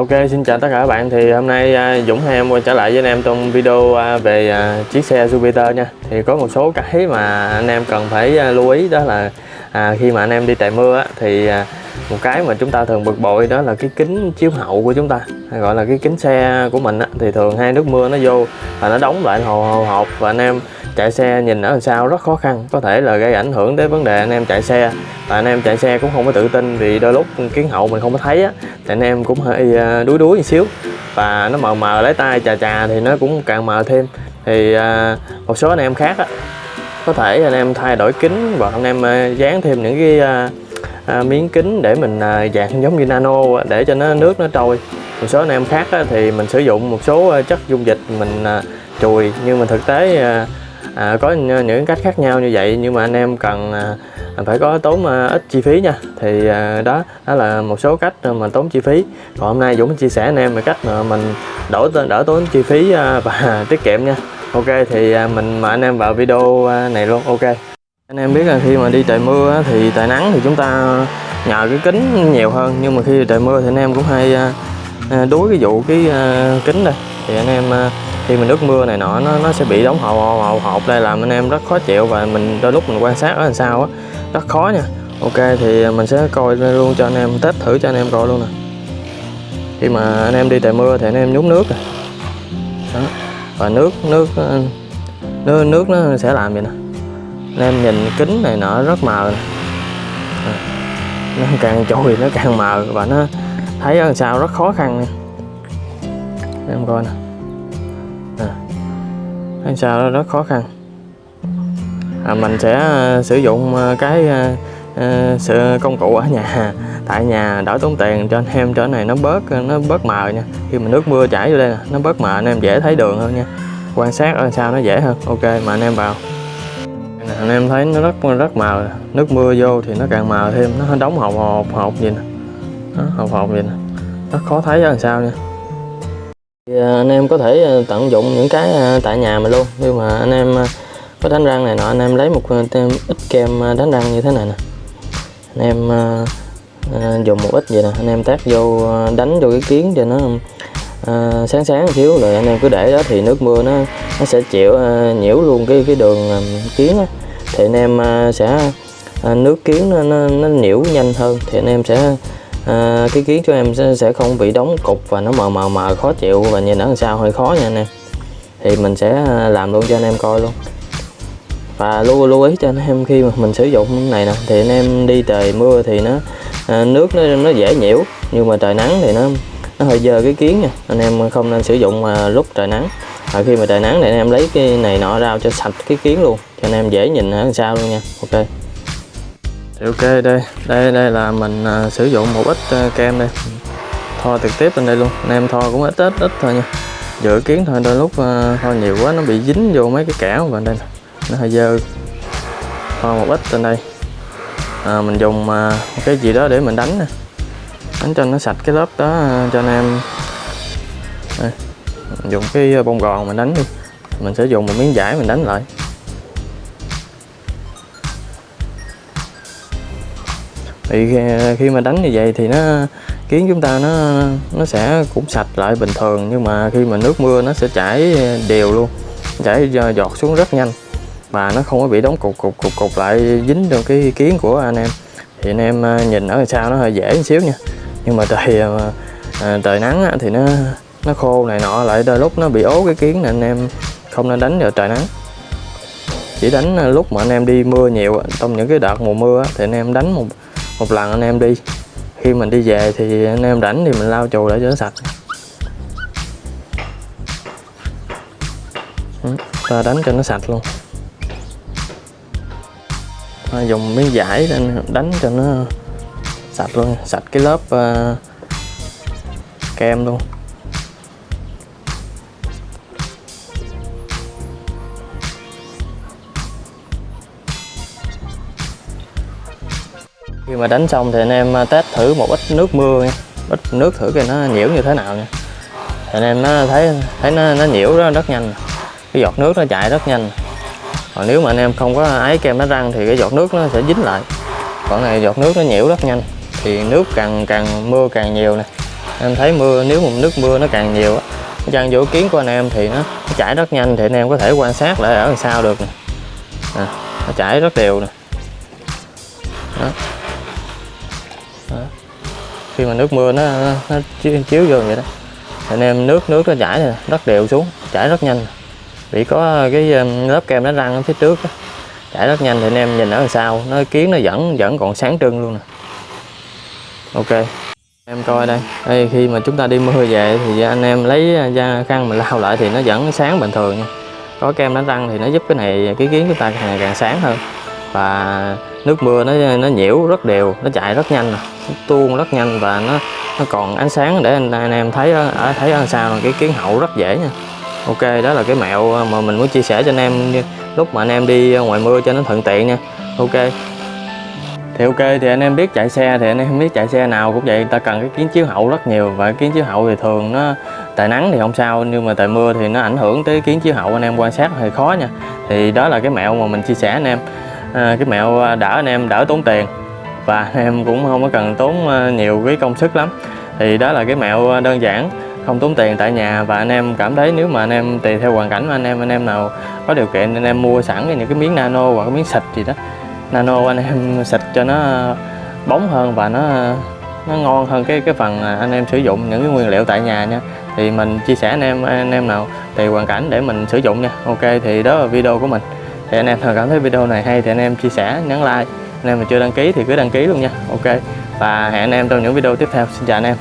ok xin chào tất cả các bạn. Thì hôm nay à, Dũng hai em quay trở lại với anh em trong video à, về à, chiếc xe Jupiter nha. Thì có một số cái mà anh em cần phải lưu ý đó là à, khi mà anh em đi trời mưa á, thì một cái mà chúng ta thường bực bội đó là cái kính chiếu hậu của chúng ta hay gọi là cái kính xe của mình á, thì thường hai nước mưa nó vô và nó đóng lại hồ hồ hộp và anh em chạy xe nhìn ở đằng sau rất khó khăn. Có thể là gây ảnh hưởng tới vấn đề anh em chạy xe và anh em chạy xe cũng không có tự tin vì đôi lúc kiến hậu mình không có thấy á thì anh em cũng hơi à, đuối đuối một xíu. Và nó mờ mờ lấy tay chà chà thì nó cũng càng mờ thêm. Thì à, một số anh em khác á có thể anh em thay đổi kính và anh em à, dán thêm những cái à, miếng kính để mình à, dạng giống như nano để cho nó nước nó trôi. Một số anh em khác á, thì mình sử dụng một số à, chất dung dịch mình à, chùi. Nhưng mà thực tế à, à, có những cách khác nhau như vậy. Nhưng mà anh em cần à, phải có tốn à, ít chi phí nha. Thì à, đó đó là một số cách mà tốn chi phí. Còn hôm nay Dũng chia sẻ anh em về cách mà mình đổ đỡ tốn chi phí à, và tiết kiệm nha. Ok thì à, mình mời anh em vào video à, này luôn. Ok anh em biết là khi mà đi trời mưa thì trời nắng thì chúng ta nhờ cái kính nhiều hơn. Nhưng mà khi trời mưa thì anh em cũng hay à, à, đuối cái vụ cái à, kính đây. Thì anh em khi mà nước mưa này nọ, nó nó sẽ bị đóng hậu hậu hậu hộp. Đây làm anh em rất khó chịu và mình đôi lúc mình quan sát ở đằng sau á, rất khó nha. Ok, thì mình sẽ coi luôn cho anh em, test thử cho anh em coi luôn nè. Khi mà anh em đi trời mưa thì anh em nhúng nước nè đó. Và nước nước nước nước nó sẽ làm vậy nè nên em nhìn kính này nọ rất mờ. À, nó càng chùi nó càng mờ và nó thấy ở sao sau rất khó khăn. Nha em coi nè. À, thấy sao nó rất khó khăn. À, mình sẽ à, sử dụng à, cái à, sự công cụ ở nhà. Tại nhà đỡ tốn tiền cho anh em chỗ này nó bớt nó bớt mờ nha. Khi mà nước mưa chảy vô đây nè nó bớt mờ anh em dễ thấy đường hơn nha. Quan sát ở sao nó dễ hơn. Ok mà anh em vào. Dạ, anh em thấy nó rất rất màu. Nước mưa vô thì nó càng màu thêm. Nó đóng hộp hộp hộp gì nè. Đó, hộp hộp gì nè. Rất khó thấy ở đằng sau nha. Thì, à, anh em có thể à, tận dụng những cái à, tại nhà mình luôn. Nhưng mà anh em có đánh răng này nọ anh em lấy một ít kem đánh răng như thế này nè. Anh em dùng một ít vậy nè. Anh em tác vô đánh vô cái kiến cho nó à, sáng sáng một xíu rồi anh em cứ để đó thì nước mưa nó nó sẽ chịu à, nhiễu luôn cái cái đường à, kiến á. Thì anh em à, sẽ à, nước kiến nó, nó, nó nhiễu nhanh hơn. Thì anh em sẽ à, cái kiến cho em sẽ, sẽ không bị đóng cục và nó mờ mờ mờ khó chịu. Và nhìn ở đằng sau hơi khó nha anh em. Thì mình sẽ à, làm luôn cho anh em coi luôn. Và lưu lưu ý cho anh em khi mà mình sử dụng cái này nè. Thì anh em đi trời mưa thì nó à, nước nó nó dễ nhiễu. Nhưng mà trời nắng thì nó nó hơi dơ cái kiến nha. Anh em không nên sử dụng à, lúc trời nắng. Và khi mà trời nắng thì anh em lấy cái này nọ ra cho sạch cái kiến luôn cho anh em dễ nhìn ở sau luôn nha. Ok. Thì ok đây đây đây là mình à, sử dụng một ít à, kem đây. Thoa trực tiếp lên đây luôn. Anh em thoa cũng ít ít ít thôi nha. Dự kiến thôi đôi lúc thoa nhiều quá nó bị dính vô mấy cái kẽo và đây nó hơi dơ. Thoa một ít lên đây. À, mình dùng một cái gì đó để mình đánh nè đánh cho nó sạch cái lớp đó à, cho anh em. Đây. Dùng cái à, bông gòn mình đánh đi. Mình sẽ dùng một miếng vải mình đánh lại. Thì à, khi, mà đánh như vậy thì nó kiến chúng ta nó nó sẽ cũng sạch lại bình thường nhưng mà khi mà nước mưa nó sẽ chảy đều luôn chảy giọt xuống rất nhanh. Và nó không có bị đóng cục cục cục cục lại dính trong cái kiến của anh em. Thì anh em nhìn ở sau nó hơi dễ một xíu nha nhưng mà trời à, trời nắng thì nó nó khô này nọ lại đôi lúc nó bị ố cái kiến này anh em không nên đánh vào trời nắng. Chỉ đánh ờ, lúc mà anh em đi mưa nhiều trong những cái đợt mùa mưa thì anh em đánh một một lần anh em đi. Khi mình đi về thì anh em rảnh thì mình lau chùi để cho nó sạch. Ừ, ta đánh cho nó sạch luôn. Ta dùng miếng giải để đánh cho nó sạch luôn sạch cái lớp uh, kem luôn. Khi mà đánh xong thì anh em ờ, test thử một ít nước mưa nha. Ít nước thử coi nó nhiễu như thế nào nha. Thì anh em nó thấy thấy nó nó nhiễu rất, rất nhanh. Cái giọt nước nó chạy rất nhanh. Còn nếu mà anh em không có ấy kem đánh răng thì cái giọt nước nó sẽ dính lại. Còn này giọt nước nó nhiễu rất nhanh thì nước càng càng mưa càng nhiều nè em thấy mưa nếu mà nước mưa nó càng nhiều á nó chăn vô kiến của anh em thì nó, nó chảy rất nhanh thì anh em có thể quan sát lại ở đằng sau được nè à, nó chảy rất đều nè đó. Đó. khi mà nước mưa nó, nó, nó chiếu, chiếu vô vậy đó thì anh em nước nước nó chảy nè rất đều xuống chảy rất nhanh vì có cái um, lớp kem nó răng ở phía trước đó. chảy rất nhanh thì anh em nhìn ở đằng sau nó kiến nó vẫn vẫn còn sáng trưng luôn nè ok em coi đây. Đây khi mà chúng ta đi mưa về thì anh em lấy à, da khăn mình lau lại thì nó vẫn sáng bình thường nha. Có kem đánh răng thì nó giúp cái này cái kiến chúng ta càng càng sáng hơn. Và nước mưa nó nó nhiễu rất đều nó chạy rất nhanh nó tuôn rất nhanh và nó nó còn ánh sáng để anh, anh em thấy ở thấy ở sao cái kiến hậu rất dễ nha. Ok đó là cái mẹo mà mình muốn chia sẻ cho anh em. Lúc mà anh em đi ngoài mưa cho nó thuận tiện nha. Ok thì ok thì anh em biết chạy xe thì anh em biết chạy xe nào cũng vậy. Ta cần cái kiến chiếu hậu rất nhiều và kiến chiếu hậu thì thường nó tại nắng thì không sao nhưng mà tại mưa thì nó ảnh hưởng tới kiến chiếu hậu anh em quan sát hơi khó nha. Thì đó là cái mẹo mà mình chia sẻ anh em. À, cái mẹo à, đỡ anh em đỡ tốn tiền. Và anh em cũng không có cần tốn à, nhiều cái công sức lắm. Thì đó là cái mẹo à, đơn giản không tốn tiền tại nhà. Và anh em cảm thấy nếu mà anh em tùy theo hoàn cảnh của anh em anh em nào có điều kiện anh em mua sẵn những cái miếng nano hoặc cái miếng xịt gì đó nano anh em xịt cho nó bóng hơn và nó nó ngon hơn cái cái phần anh em sử dụng những cái nguyên liệu tại nhà nha. Thì mình chia sẻ anh em anh em nào tùy hoàn cảnh để mình sử dụng nha. Ok, thì đó là video của mình. Thì anh em nào cảm thấy video này hay thì anh em chia sẻ nhấn like. Anh em mà chưa đăng ký thì cứ đăng ký luôn nha. Ok, và hẹn anh em trong những video tiếp theo. Xin chào anh em.